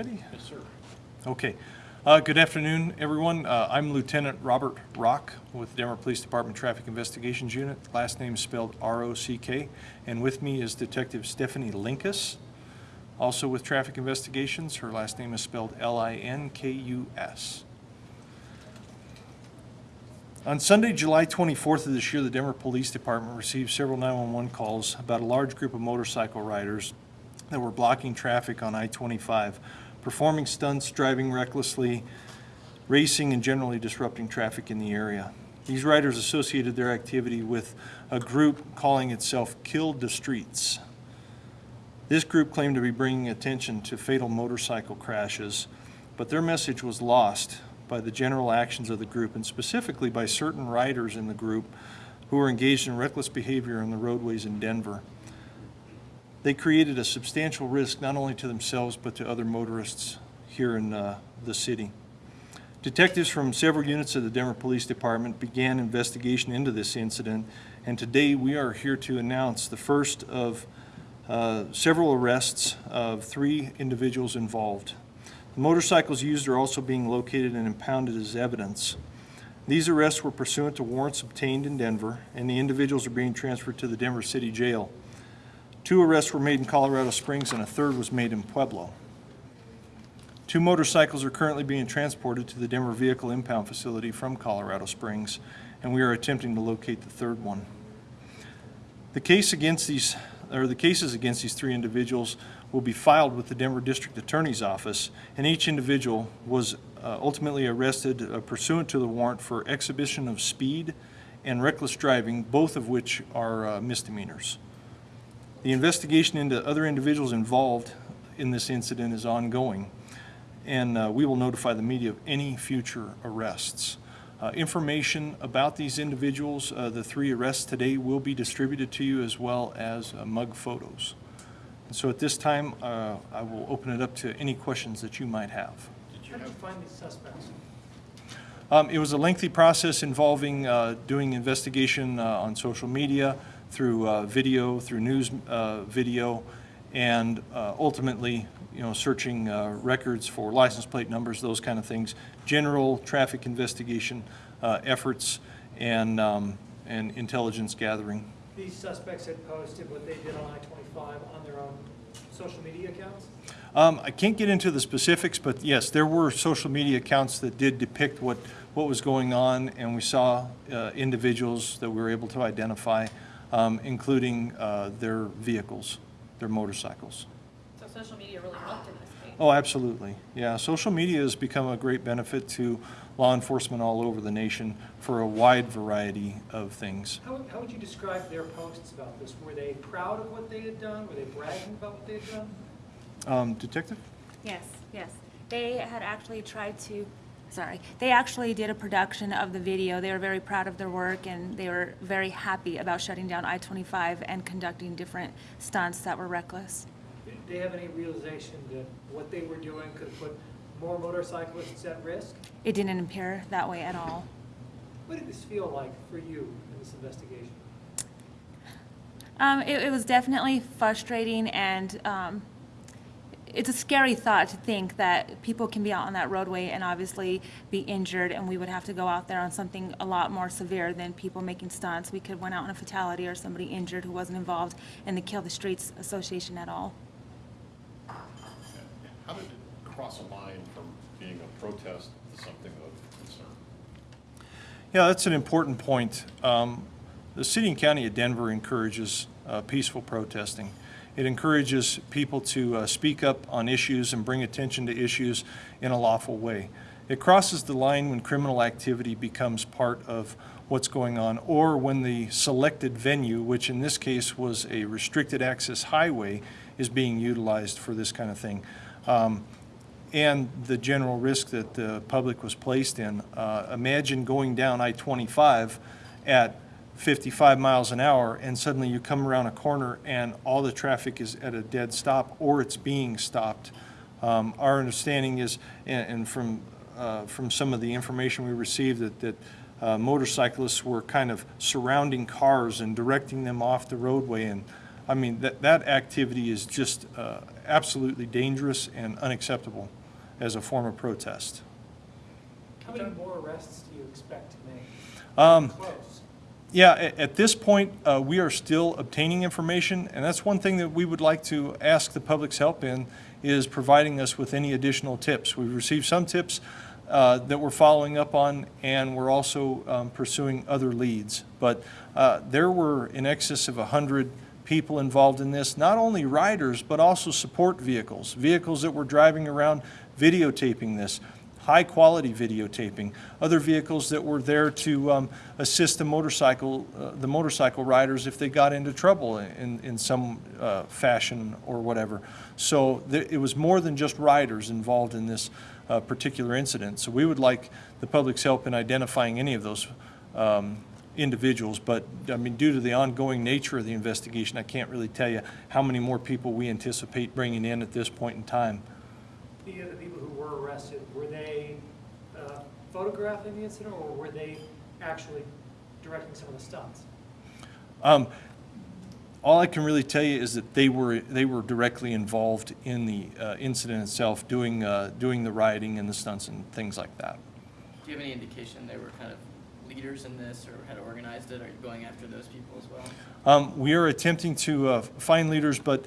ready? Yes, sir. Okay. Uh, Good afternoon, everyone. Uh, I'm Lieutenant Robert Rock with Denver Police Department Traffic Investigations Unit. Last name is spelled R-O-C-K. And with me is Detective Stephanie Linkus, also with Traffic Investigations. Her last name is spelled L-I-N-K-U-S. On Sunday, July 24th of this year, the Denver Police Department received several 911 calls about a large group of motorcycle riders that were blocking traffic on I-25, performing stunts, driving recklessly, racing, and generally disrupting traffic in the area. These riders associated their activity with a group calling itself Kill the Streets. This group claimed to be bringing attention to fatal motorcycle crashes, but their message was lost by the general actions of the group and specifically by certain riders in the group who were engaged in reckless behavior on the roadways in Denver. They created a substantial risk not only to themselves but to other motorists here in uh, the city. Detectives from several units of the Denver Police Department began investigation into this incident, and today we are here to announce the first of uh, several arrests of three individuals involved. The motorcycles used are also being located and impounded as evidence. These arrests were pursuant to warrants obtained in Denver, and the individuals are being transferred to the Denver City Jail. Two arrests were made in Colorado Springs, and a third was made in Pueblo. Two motorcycles are currently being transported to the Denver Vehicle Impound Facility from Colorado Springs, and we are attempting to locate the third one. The case against these, or the cases against these three individuals will be filed with the Denver District Attorney's Office, and each individual was uh, ultimately arrested uh, pursuant to the warrant for exhibition of speed and reckless driving, both of which are uh, misdemeanors. The investigation into other individuals involved in this incident is ongoing, and uh, we will notify the media of any future arrests. Uh, Information about these individuals, uh, the three arrests today, will be distributed to you as well as uh, mug photos. And so at this time, uh, I will open it up to any questions that you might have. Did you How did you find these suspects? Um, It was a lengthy process involving uh, doing investigation uh, on social media, through uh, video, through news uh, video, and uh, ultimately, you know, searching uh, records for license plate numbers, those kind of things, general traffic investigation uh, efforts, and, um, and intelligence gathering. These suspects had posted what they did on I-25 on their own social media accounts? Um, I can't get into the specifics, but yes, there were social media accounts that did depict what, what was going on, and we saw uh, individuals that we were able to identify, um, including uh, their vehicles, their motorcycles. So social media really helped in this case. Oh, absolutely. Yeah, social media has become a great benefit to law enforcement all over the nation for a wide variety of things. How, how would you describe their posts about this? Were they proud of what they had done? Were they bragging about what they had done? Um, Detective? Yes, yes. They had actually tried to, sorry, they actually did a production of the video. They were very proud of their work and they were very happy about shutting down I-25 and conducting different stunts that were reckless. Did they have any realization that what they were doing could put more motorcyclists at risk? It didn't appear that way at all. What did this feel like for you in this investigation? Um, it, it was definitely frustrating and, um, it's a scary thought to think that people can be out on that roadway and obviously be injured and we would have to go out there on something a lot more severe than people making stunts. We could went out on a fatality or somebody injured who wasn't involved in the Kill the Streets Association at all. how did it cross a line from being a protest to something of concern? Yeah, that's an important point. Um, The city and county of Denver encourages uh, peaceful protesting. It encourages people to uh, speak up on issues and bring attention to issues in a lawful way. It crosses the line when criminal activity becomes part of what's going on, or when the selected venue, which in this case was a restricted access highway, is being utilized for this kind of thing. Um, and the general risk that the public was placed in. Uh, Imagine going down I-25 at 55 miles an hour, and suddenly you come around a corner and all the traffic is at a dead stop, or it's being stopped. Um, Our understanding is, and and from, uh, from some of the information we received, that, that uh, motorcyclists were kind of surrounding cars and directing them off the roadway, and I mean, that, that activity is just uh, absolutely dangerous and unacceptable as a form of protest. How many more arrests do you expect to make? Um, Close. Yeah, at this point, uh, we are still obtaining information, and that's one thing that we would like to ask the public's help in, is providing us with any additional tips. We've received some tips uh, that we're following up on, and we're also um, pursuing other leads. But uh, there were in excess of 100 people involved in this, not only riders, but also support vehicles, vehicles that were driving around videotaping this high-quality videotaping, other vehicles that were there to um, assist the motorcycle, uh, the motorcycle riders if they got into trouble in, in some uh, fashion or whatever. So it was more than just riders involved in this uh, particular incident. So we would like the public's help in identifying any of those um, individuals, but, I mean, due to the ongoing nature of the investigation, I can't really tell you how many more people we anticipate bringing in at this point in time. The people who were arrested, were they uh, photographing the incident or were they actually directing some of the stunts? Um, all I can really tell you is that they were, they were directly involved in the uh, incident itself, doing, uh, doing the rioting and the stunts and things like that. Do you have any indication they were kind of leaders in this or had organized it? Are you going after those people as well? Um, we are attempting to uh, find leaders, but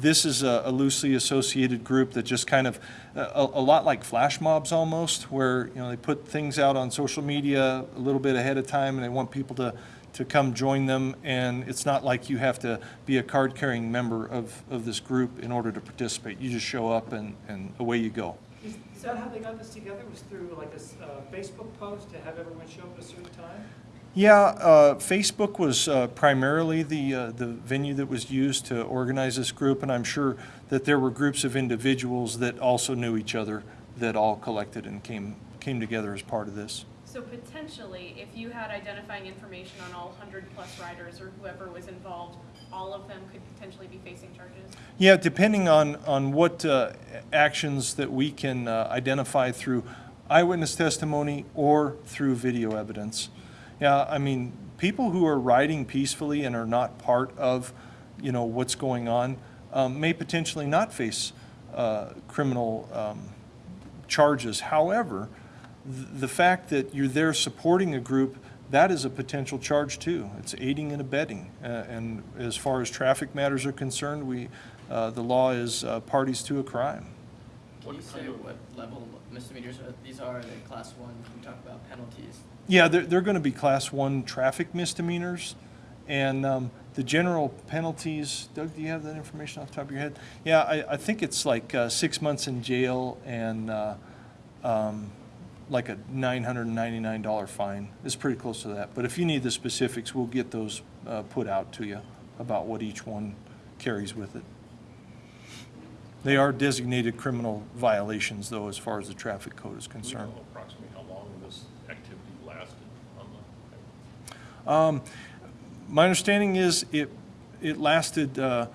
this is a a loosely associated group that just kind of, a, a lot like flash mobs almost, where, you know, they put things out on social media a little bit ahead of time and they want people to, to come join them. And it's not like you have to be a card-carrying member of, of this group in order to participate. You just show up and, and away you go. Is that how they got this together, was through like a uh, Facebook post to have everyone show up at a certain time? Yeah, uh, Facebook was uh, primarily the, uh, the venue that was used to organize this group, and I'm sure that there were groups of individuals that also knew each other that all collected and came, came together as part of this. So potentially, if you had identifying information on all hundred-plus riders or whoever was involved, all of them could potentially be facing charges? Yeah, depending on, on what uh, actions that we can uh, identify through eyewitness testimony or through video evidence. Yeah, I mean, people who are riding peacefully and are not part of, you know, what's going on um, may potentially not face uh, criminal um, charges. However, th- the fact that you're there supporting a group, that is a potential charge too. It's aiding and abetting. Uh, And as far as traffic matters are concerned, we, uh, the law is uh, parties to a crime. Can you say what level misdemeanors are- these are? Are they class one? Can you talk about penalties? Yeah, they're, they're going to be class one traffic misdemeanors. And um, the general penalties, Doug, do you have that information off the top of your head? Yeah, I, I think it's like uh, six months in jail and uh, um, like a $999 fine. It's pretty close to that. But if you need the specifics, we'll get those uh, put out to you about what each one carries with it. They are designated criminal violations, though, as far as the traffic code is Do we concerned. know approximately how long this activity lasted on the? Um, My understanding is it, it lasted uh,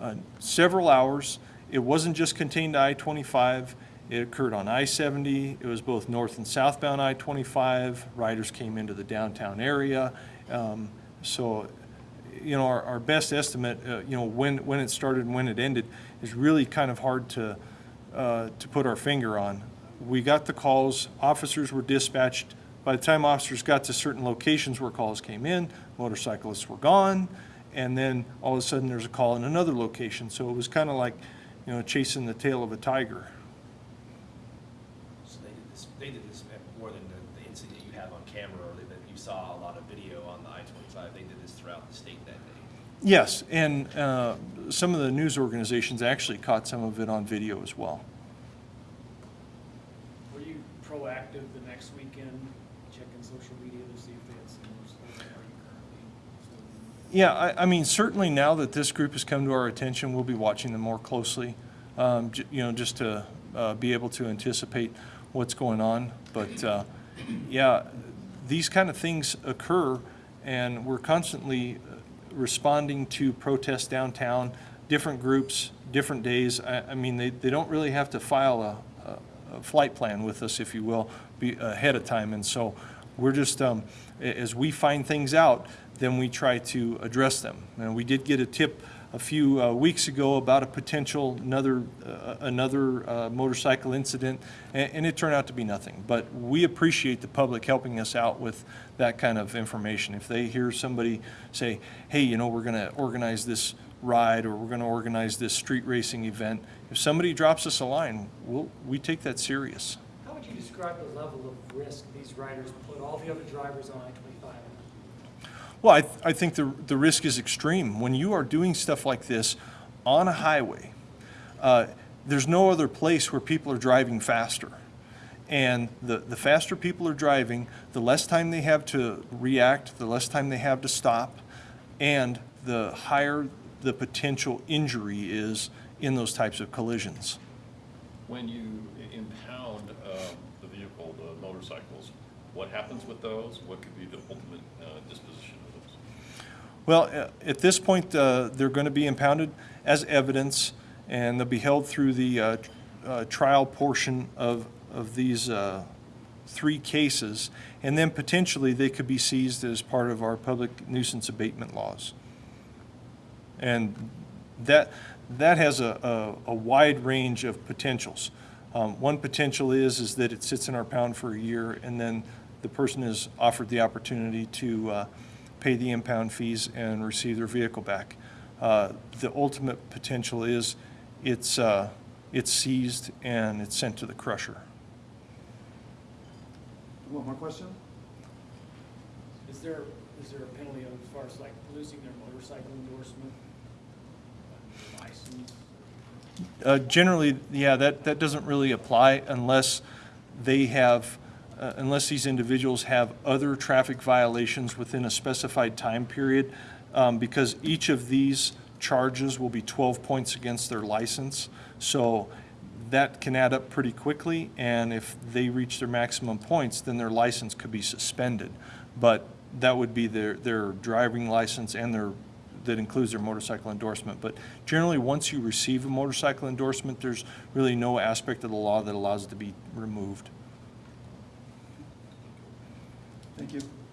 uh, several hours. It wasn't just contained to I-25. It occurred on I-70. It was both north and southbound I-25. Riders came into the downtown area. Um, So, you know, our, our best estimate, uh, you know, when, when it started and when it ended is really kind of hard to, uh, to put our finger on. We got the calls, officers were dispatched. By the time officers got to certain locations where calls came in, motorcyclists were gone, and then all of a sudden there's a call in another location. So it was kind of like, you know, chasing the tail of a tiger. So they did this, they did this more than the, the incident you have on camera or that you saw a lot of video on the I-25. They did this throughout the state that day. Yes, and uh, some of the news organizations actually caught some of it on video as well. Were you proactive the next weekend, checking social media to see if they had similar stuff? Are you currently still doing Yeah, I, I mean, certainly now that this group has come to our attention, we'll be watching them more closely, um, j- you know, just to uh, be able to anticipate what's going on. But, uh, yeah, these kind of things occur, and we're constantly uh, responding to protests downtown, different groups, different days. I, I mean, they, they don't really have to file a, a- a flight plan with us, if you will, be ahead of time. And so we're just, um, as we find things out, then we try to address them. And we did get a tip a few uh, weeks ago about a potential another, uh, another uh, motorcycle incident, and, and it turned out to be nothing. But we appreciate the public helping us out with that kind of information. If they hear somebody say, hey, you know, we're going to organize this ride or we're going to organize this street racing event, if somebody drops us a line, we'll, we take that serious. How would you describe the level of risk these riders put all the other drivers on I-25 at? Well, I, I think the, the risk is extreme. When you are doing stuff like this on a highway, uh, there's no other place where people are driving faster. And the, the faster people are driving, the less time they have to react, the less time they have to stop, and the higher the potential injury is in those types of collisions. When you impound uh, the vehicle, the motorcycles, what happens with those? What could be the ultimate uh, disposition of those? Well, uh, at this point, uh, they're going to be impounded as evidence, and they'll be held through the uh, uh, trial portion of, of these three cases, and then potentially they could be seized as part of our public nuisance abatement laws. And that, that has a, a, a wide range of potentials. Um, One potential is, is that it sits in our pound for a year, and then the person is offered the opportunity to uh, pay the impound fees and receive their vehicle back. Uh, The ultimate potential is, it's, uh, it's seized and it's sent to the crusher. One more question? Is there, is there a penalty as far as like losing their motorcycle endorsement? uh, License? Uh, Generally, yeah, that, that doesn't really apply unless they have, uh, unless these individuals have other traffic violations within a specified time period, um, because each of these charges will be 12 points against their license. So that can add up pretty quickly, and if they reach their maximum points, then their license could be suspended. But that would be their, their driving license and their, that includes their motorcycle endorsement. But generally, once you receive a motorcycle endorsement, there's really no aspect of the law that allows it to be removed. Thank you.